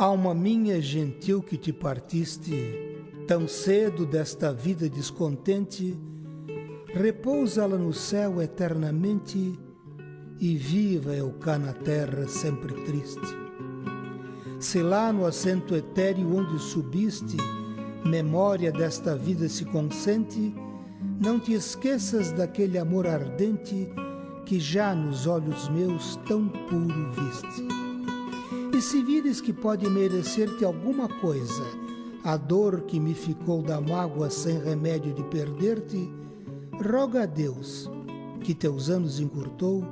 Alma minha gentil que te partiste, tão cedo desta vida descontente, repousa-la no céu eternamente e viva eu cá na terra sempre triste. Se lá no assento etéreo onde subiste, memória desta vida se consente, não te esqueças daquele amor ardente que já nos olhos meus tão puro viste. E se vires que pode merecer-te alguma coisa, a dor que me ficou da mágoa sem remédio de perder-te, roga a Deus, que teus anos encurtou,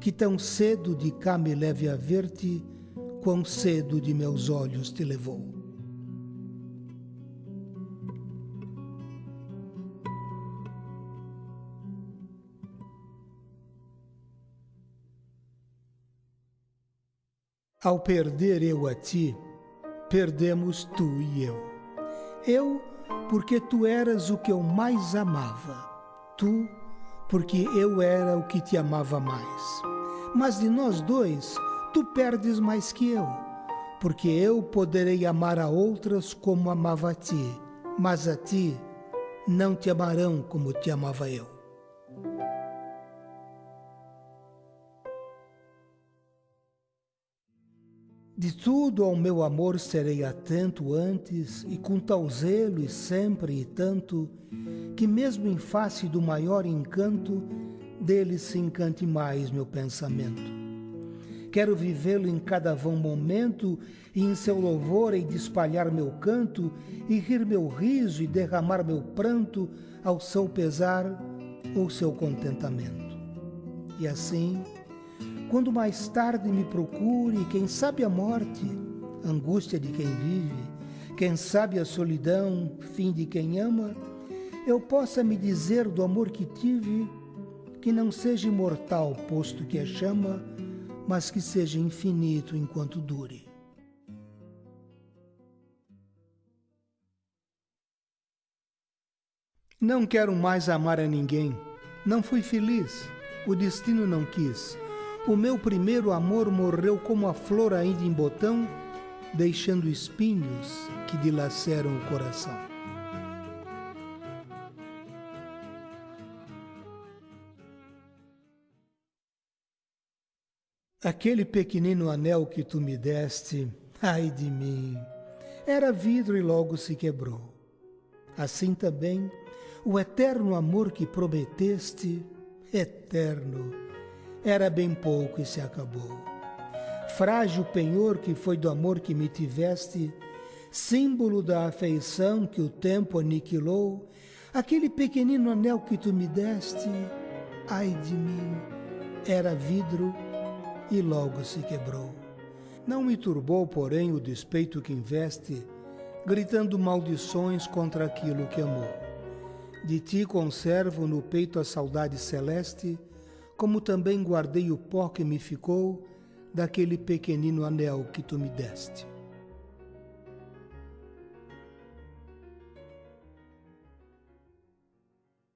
que tão cedo de cá me leve a ver-te, quão cedo de meus olhos te levou. Ao perder eu a ti, perdemos tu e eu. Eu, porque tu eras o que eu mais amava. Tu, porque eu era o que te amava mais. Mas de nós dois, tu perdes mais que eu, porque eu poderei amar a outras como amava a ti, mas a ti não te amarão como te amava eu. De tudo ao meu amor serei atento antes, e com tal zelo e sempre e tanto, que mesmo em face do maior encanto, dele se encante mais meu pensamento. Quero vivê-lo em cada vão momento, e em seu louvor hei de espalhar meu canto, e rir meu riso e derramar meu pranto ao seu pesar ou seu contentamento. E assim, quando mais tarde me procure, quem sabe a morte, angústia de quem vive, quem sabe a solidão, fim de quem ama, eu possa me dizer do amor que tive, que não seja imortal, posto que é chama, mas que seja infinito enquanto dure. Não quero mais amar a ninguém. Não fui feliz. O destino não quis. O meu primeiro amor morreu como a flor ainda em botão, deixando espinhos que dilaceram o coração. Aquele pequenino anel que tu me deste, ai de mim, era vidro e logo se quebrou. Assim também, o eterno amor que prometeste, eterno, era bem pouco e se acabou. Frágil penhor que foi do amor que me tiveste, símbolo da afeição que o tempo aniquilou, aquele pequenino anel que tu me deste, ai de mim, era vidro e logo se quebrou. Não me turbou, porém, o despeito que investe, gritando maldições contra aquilo que amou. De ti conservo no peito a saudade celeste, como também guardei o pó que me ficou daquele pequenino anel que tu me deste.